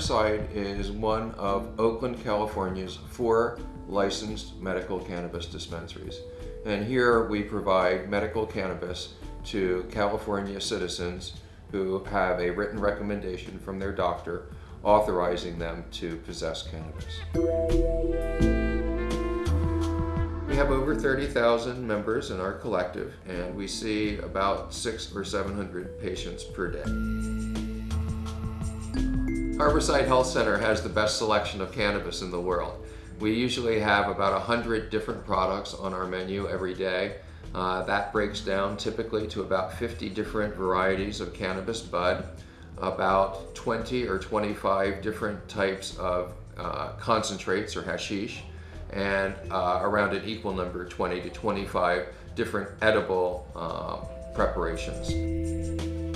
Harborside is one of Oakland, California's four licensed medical cannabis dispensaries. And here we provide medical cannabis to California citizens who have a written recommendation from their doctor authorizing them to possess cannabis. We have over 30,000 members in our collective and we see about six or 700 patients per day. Harborside Health Center has the best selection of cannabis in the world. We usually have about 100 different products on our menu every day. Uh, that breaks down typically to about 50 different varieties of cannabis bud, about 20 or 25 different types of uh, concentrates or hashish, and uh, around an equal number, 20 to 25 different edible uh, preparations.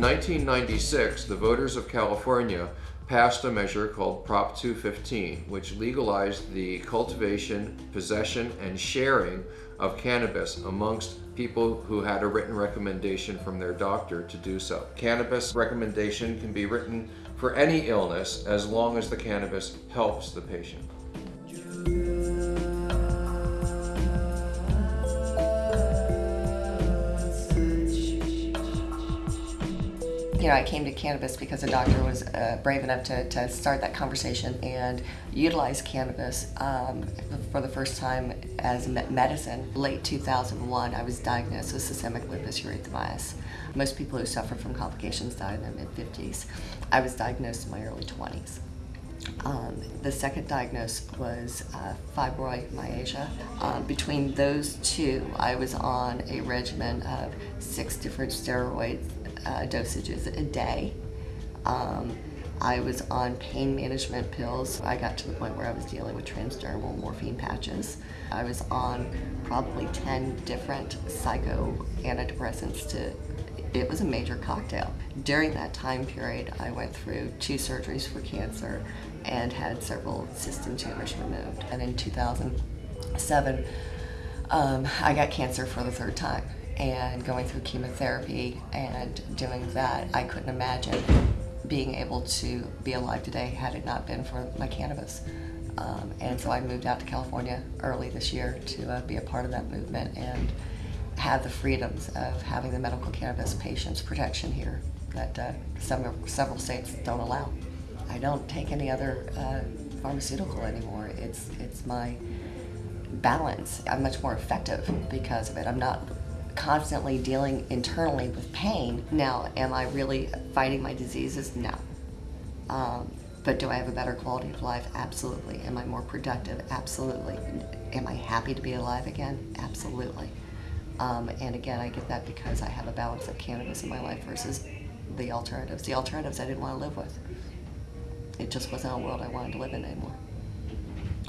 In 1996, the voters of California passed a measure called Prop 215, which legalized the cultivation, possession, and sharing of cannabis amongst people who had a written recommendation from their doctor to do so. Cannabis recommendation can be written for any illness as long as the cannabis helps the patient. Know, I came to cannabis because a doctor was uh, brave enough to, to start that conversation and utilize cannabis um, for the first time as medicine. Late 2001, I was diagnosed with systemic lupus erythematosus. Most people who suffer from complications die in their mid-50s. I was diagnosed in my early 20s. Um, the second diagnosis was uh, fibromyalgia. Um, between those two, I was on a regimen of six different steroids uh, dosages a day. Um, I was on pain management pills. I got to the point where I was dealing with transdermal morphine patches. I was on probably 10 different psycho antidepressants to it was a major cocktail. During that time period, I went through two surgeries for cancer and had several cysts and tumors removed. And in 2007, um, I got cancer for the third time and going through chemotherapy and doing that, I couldn't imagine being able to be alive today had it not been for my cannabis. Um, and so I moved out to California early this year to uh, be a part of that movement and have the freedoms of having the medical cannabis patients protection here that uh, some, several states don't allow. I don't take any other uh, pharmaceutical anymore. It's, it's my balance. I'm much more effective because of it. I'm not constantly dealing internally with pain. Now, am I really fighting my diseases? No. Um, but do I have a better quality of life? Absolutely. Am I more productive? Absolutely. Am I happy to be alive again? Absolutely. Um, and again, I get that because I have a balance of cannabis in my life versus the alternatives. The alternatives I didn't want to live with. It just wasn't a world I wanted to live in anymore.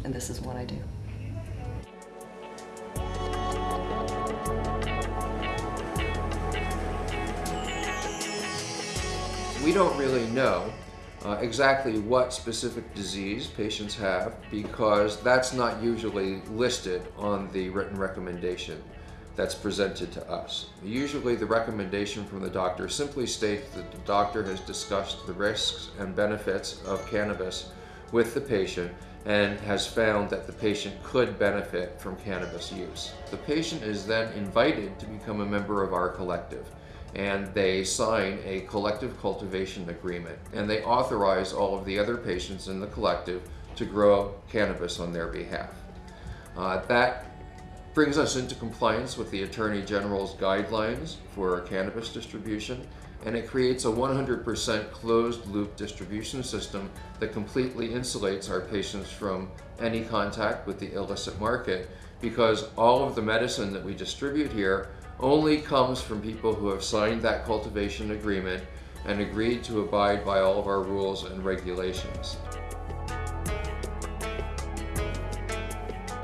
And this is what I do. We don't really know uh, exactly what specific disease patients have because that's not usually listed on the written recommendation that's presented to us. Usually the recommendation from the doctor simply states that the doctor has discussed the risks and benefits of cannabis with the patient and has found that the patient could benefit from cannabis use. The patient is then invited to become a member of our collective and they sign a collective cultivation agreement and they authorize all of the other patients in the collective to grow cannabis on their behalf. Uh, that brings us into compliance with the Attorney General's guidelines for cannabis distribution and it creates a 100% closed loop distribution system that completely insulates our patients from any contact with the illicit market because all of the medicine that we distribute here only comes from people who have signed that cultivation agreement and agreed to abide by all of our rules and regulations.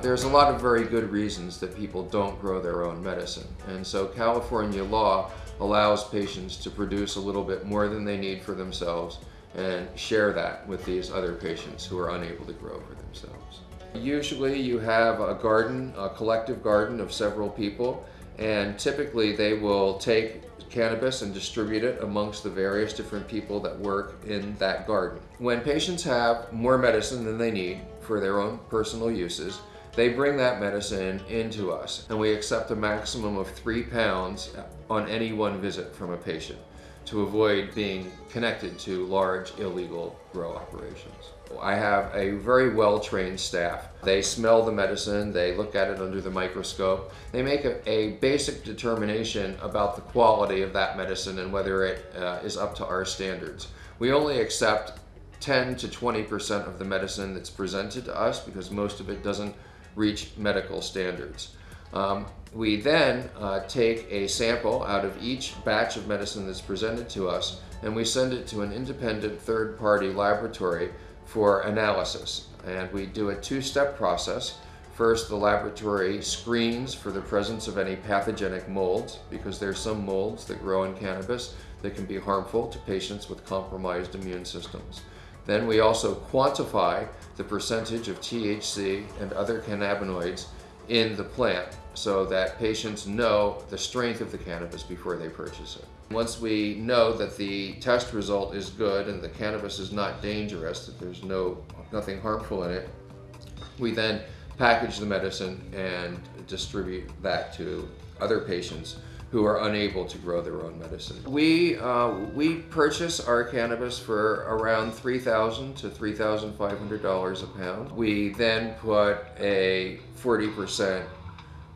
There's a lot of very good reasons that people don't grow their own medicine. And so California law allows patients to produce a little bit more than they need for themselves and share that with these other patients who are unable to grow for themselves. Usually you have a garden, a collective garden of several people, and typically they will take cannabis and distribute it amongst the various different people that work in that garden. When patients have more medicine than they need for their own personal uses, they bring that medicine into us and we accept a maximum of three pounds on any one visit from a patient to avoid being connected to large illegal grow operations. I have a very well-trained staff. They smell the medicine, they look at it under the microscope, they make a, a basic determination about the quality of that medicine and whether it uh, is up to our standards. We only accept 10 to 20% of the medicine that's presented to us because most of it doesn't reach medical standards. Um, we then uh, take a sample out of each batch of medicine that's presented to us and we send it to an independent third-party laboratory for analysis. And we do a two-step process. First, the laboratory screens for the presence of any pathogenic molds because there's some molds that grow in cannabis that can be harmful to patients with compromised immune systems. Then we also quantify the percentage of THC and other cannabinoids in the plant so that patients know the strength of the cannabis before they purchase it. Once we know that the test result is good and the cannabis is not dangerous, that there's no nothing harmful in it, we then package the medicine and distribute that to other patients who are unable to grow their own medicine. We, uh, we purchase our cannabis for around 3,000 to $3,500 a pound. We then put a 40%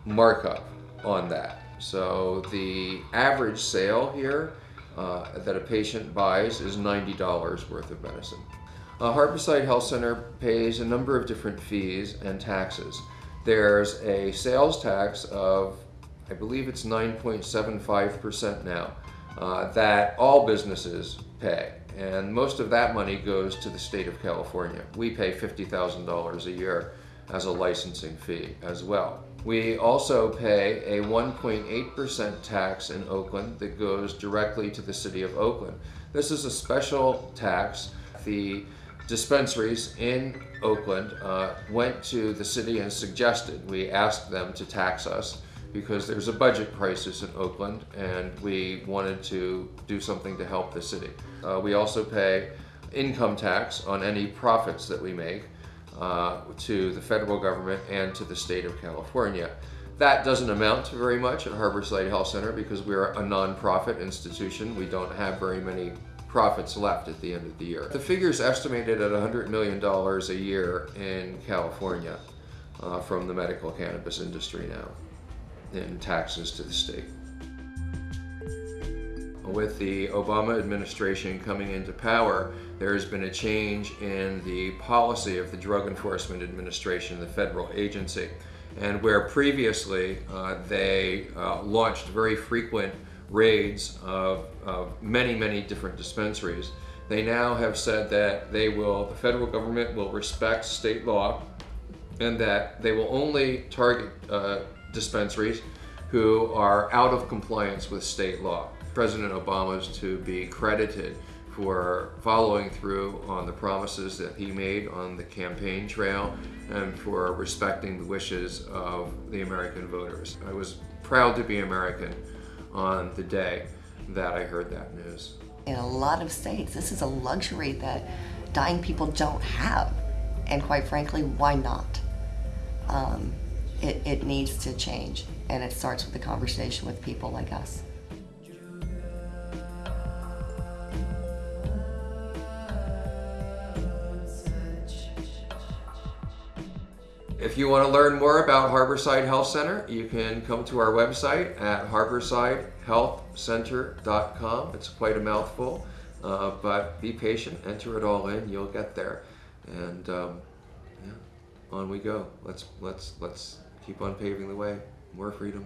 markup on that. So the average sale here uh, that a patient buys is $90 worth of medicine. Uh, Harborside Health Center pays a number of different fees and taxes. There's a sales tax of I believe it's 9.75% now, uh, that all businesses pay. And most of that money goes to the state of California. We pay $50,000 a year as a licensing fee as well. We also pay a 1.8% tax in Oakland that goes directly to the city of Oakland. This is a special tax. The dispensaries in Oakland uh, went to the city and suggested, we asked them to tax us because there's a budget crisis in Oakland and we wanted to do something to help the city. Uh, we also pay income tax on any profits that we make uh, to the federal government and to the state of California. That doesn't amount to very much at Harborside Health Center because we're a nonprofit institution. We don't have very many profits left at the end of the year. The figure is estimated at $100 million a year in California uh, from the medical cannabis industry now in taxes to the state. With the Obama administration coming into power, there has been a change in the policy of the Drug Enforcement Administration, the federal agency. And where previously uh, they uh, launched very frequent raids of, of many, many different dispensaries, they now have said that they will, the federal government will respect state law and that they will only target uh, dispensaries who are out of compliance with state law. President Obama is to be credited for following through on the promises that he made on the campaign trail and for respecting the wishes of the American voters. I was proud to be American on the day that I heard that news. In a lot of states, this is a luxury that dying people don't have. And quite frankly, why not? Um, it, it needs to change. And it starts with a conversation with people like us. If you want to learn more about Harborside Health Center, you can come to our website at harborsidehealthcenter.com. It's quite a mouthful, uh, but be patient, enter it all in, you'll get there. And um, yeah, on we go. Let's, let's, let's keep on paving the way. More freedom.